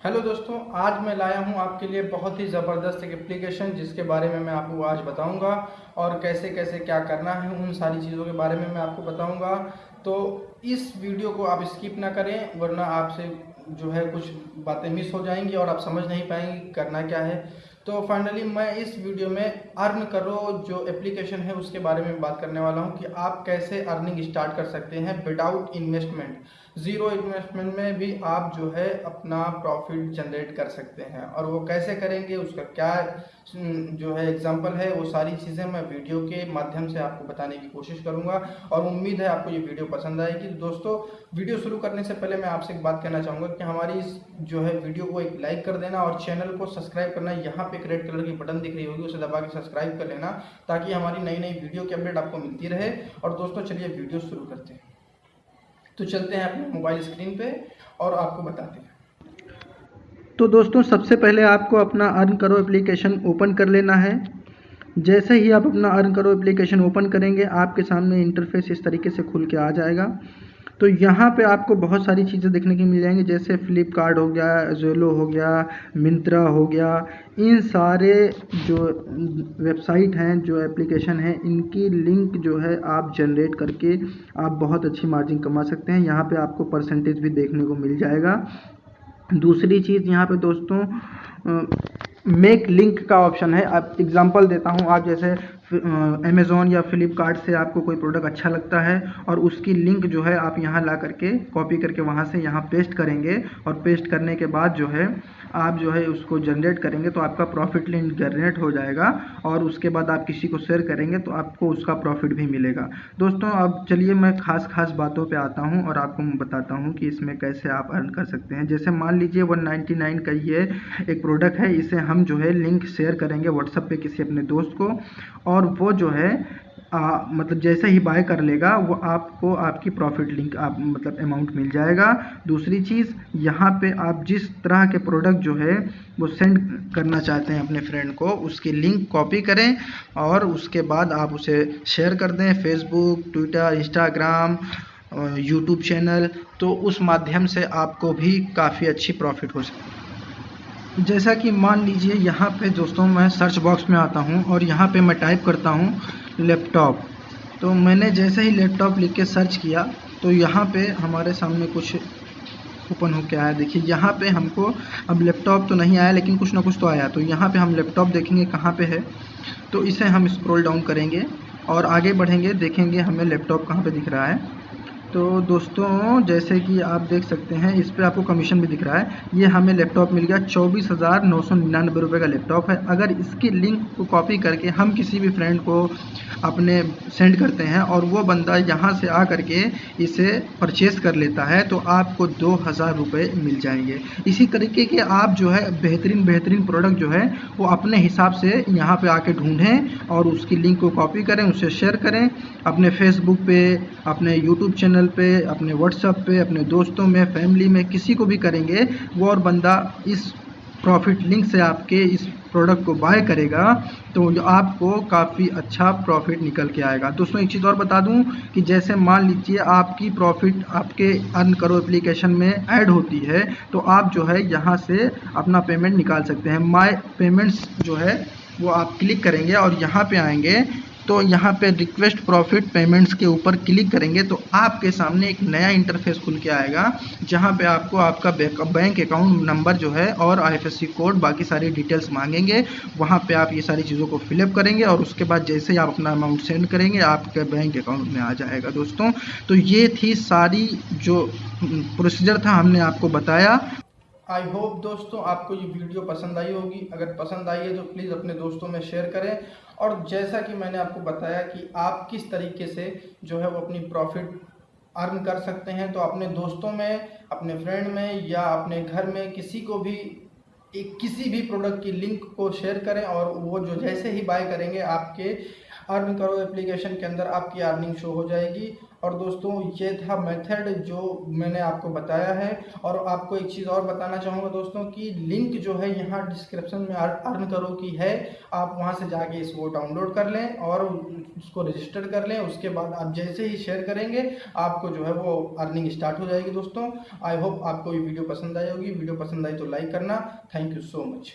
Hello दोस्तों, आज मैं लाया हूँ आपके लिए बहुत ही ज़बरदस्त एक एप्लीकेशन जिसके बारे में मैं आपको आज बताऊँगा और कैसे कैसे क्या करना है उन सारी चीज़ों के बारे में मैं आपको बताऊँगा। तो इस वीडियो को आप स्किप ना करें, वरना आपसे जो है कुछ बातें मिस हो जाएँगी और आप समझ नहीं पाएँगे करना क्या है। तो फाइनली मैं इस वीडियो में अर्न करो जो एप्लीकेशन है उसके बारे में बात करने वाला हूँ कि आप कैसे अर्निंग स्टार्ट कर सकते हैं विदाउट इन्वेस्टमेंट ज़ीरो इन्वेस्टमेंट में भी आप जो है अपना प्रॉफिट जनरेट कर सकते हैं। और वो कैसे करेंगे, उसका क्या जो है एग्जांपल है, वो सारी चीज़ें मैं वीडियो के माध्यम से आपको बताने की कोशिश करूँगा। और उम्मीद है आपको ये वीडियो पसंद आएगी। दोस्तों वीडियो शुरू करने से पहले मैं आपसे एक बात कहना चाहूँगा कि हमारी इस जो है वीडियो को एक लाइक कर देना और चैनल को सब्सक्राइब करना, यहाँ पे एक रेड कलर की बटन दिख रही होगी, उसे दबा के सब्सक्राइब कर लेना, ताकि हमारी नई नई वीडियो की अपडेट आपको मिलती रहे। और दोस्तों, चलिए वीडियो शुरू करते हैं। तो चलते हैं अपने मोबाइल स्क्रीन पे और आपको बताते हैं। तो दोस्तों, सबसे पहले आपको अपना अर्न करो एप्लीकेशन ओपन कर लेना है। जैसे ही आप अपना अर्न करो एप्लीकेशन ओपन करेंगे, आपके सामने इंटरफेस इस तरीके से खुल के आ जाएगा। तो यहाँ पे आपको बहुत सारी चीज़ें देखने की मिल जाएँगी, जैसे फ्लिपकार्ट हो गया जोलो हो गया मिंत्रा हो गया, इन सारे जो वेबसाइट हैं, जो एप्लीकेशन हैं, इनकी लिंक जो है आप जनरेट करके आप बहुत अच्छी मार्जिन कमा सकते हैं। यहाँ पे आपको परसेंटेज भी देखने को मिल जाएगा। दूसरी चीज़ यहाँ पे दोस्तों मेक लिंक का ऑप्शन है। आप एग्जांपल देता हूँ। आप जैसे अमेज़ोन या फ्लिपकार्ट से आपको कोई प्रोडक्ट अच्छा लगता है और उसकी लिंक जो है आप यहाँ ला करके कॉपी करके वहाँ से यहाँ पेस्ट करेंगे और पेस्ट करने के बाद जो है आप जो है उसको जनरेट करेंगे तो आपका प्रॉफिट लिंक जनरेट हो जाएगा और उसके बाद आप किसी को शेयर करेंगे तो आपको उसका प्रॉफिट भी मिलेगा। दोस्तों, अब चलिए मैं खास खास बातों पे आता हूँ और आपको बताता हूँ कि इसमें कैसे आप अर्न कर सकते हैं। जैसे मान लीजिए वन का ये एक प्रोडक्ट है, इसे हम जो है लिंक शेयर करेंगे व्हाट्सएप पे किसी अपने दोस्त को और वो जो है आ, मतलब जैसे ही बाय कर लेगा वो आपको आपकी प्रॉफिट लिंक आप मतलब अमाउंट मिल जाएगा। दूसरी चीज़ यहाँ पे आप जिस तरह के प्रोडक्ट जो है वो सेंड करना चाहते हैं अपने फ्रेंड को उसकी लिंक कॉपी करें और उसके बाद आप उसे शेयर कर दें Facebook Twitter Instagram YouTube channel तो उस माध्यम से आपको भी काफ़ी अच्छी प्रॉफिट हो सकती है। जैसा कि मान लीजिए यहाँ पे दोस्तों मैं सर्च बॉक्स में आता हूँ और यहाँ पे मैं टाइप करता हूँ लैपटॉप तो मैंने जैसे ही लैपटॉप लिख के सर्च किया तो यहाँ पे हमारे सामने कुछ ओपन हो के आया। देखिए, यहाँ पे हमको अब लैपटॉप तो नहीं आया, लेकिन कुछ ना कुछ तो आया। तो यहाँ पे हम लैपटॉप देखेंगे कहाँ पे है। तो इसे हम स्क्रॉल डाउन करेंगे और आगे बढ़ेंगे, देखेंगे हमें लैपटॉप कहाँ पे दिख रहा है। तो दोस्तों, जैसे कि आप देख सकते हैं, इस पर आपको कमीशन भी दिख रहा है। ये हमें लैपटॉप मिल गया, चौबीस हज़ार नौ सौ निन्यानवे रुपये का लैपटॉप है। अगर इसकी लिंक को कॉपी करके हम किसी भी फ्रेंड को अपने सेंड करते हैं और वो बंदा यहाँ से आ करके इसे परचेस कर लेता है तो आपको दो हज़ार रुपये मिल जाएँगे। इसी तरीके के आप जो है, बेहतरीन बेहतरीन प्रोडक्ट जो है, वो अपने हिसाब से यहाँ पे आके ढूंढें और उसकी लिंक को कॉपी करें, उसे शेयर करें। अपने फेसबुक पे, अपने यूट्यूब चैनल पे, अपने व्हाट्सएप पे, अपने दोस्तों में फैमिली में, किसी को भी करेंगे, वो और बंदा इस प्रॉफिट लिंक से आपके इस प्रोडक्ट को बाय करेगा तो आपको काफ़ी अच्छा प्रॉफिट निकल के आएगा। दोस्तों, एक चीज़ और बता दूँ कि जैसे मान लीजिए आपकी प्रॉफिट आपके अर्न करो एप्लीकेशन में ऐड होती है तो आप जो है यहाँ से अपना पेमेंट निकाल सकते हैं। माय पेमेंट्स जो है, वो आप क्लिक करेंगे और यहाँ पे आएँगे तो यहाँ पे रिक्वेस्ट प्रॉफिट पेमेंट्स के ऊपर क्लिक करेंगे तो आपके सामने एक नया इंटरफेस खुल के आएगा, जहाँ पे आपको आपका बैंक अकाउंट नंबर जो है और आईएफएससी कोड बाकी सारी डिटेल्स मांगेंगे। वहाँ पे आप ये सारी चीज़ों को फिलअप करेंगे और उसके बाद जैसे ही आप अपना अमाउंट सेंड करेंगे, आपके बैंक अकाउंट में आ जाएगा दोस्तों। तो ये थी सारी जो प्रोसीजर था, हमने आपको बताया। आई होप दोस्तों आपको ये वीडियो पसंद आई होगी। अगर पसंद आई है तो प्लीज़ अपने दोस्तों में शेयर करें। और जैसा कि मैंने आपको बताया कि आप किस तरीके से जो है वो अपनी प्रॉफिट अर्न कर सकते हैं तो अपने दोस्तों में, अपने फ्रेंड में या अपने घर में किसी को भी, एक किसी भी प्रोडक्ट की लिंक को शेयर करें और वो जो जैसे ही बाय करेंगे, आपके अर्न करो एप्लीकेशन के अंदर आपकी अर्निंग शो हो जाएगी। और दोस्तों, ये था मेथड जो मैंने आपको बताया है। और आपको एक चीज़ और बताना चाहूँगा दोस्तों कि लिंक जो है यहाँ डिस्क्रिप्शन में अर्न करो की है। आप वहाँ से जाके इसको डाउनलोड कर लें और उसको रजिस्टर कर लें। उसके बाद आप जैसे ही शेयर करेंगे, आपको जो है वो अर्निंग स्टार्ट हो जाएगी दोस्तों। आई होप आपको ये वीडियो पसंद आई होगी। वीडियो पसंद आई तो लाइक करना। Thank you so much.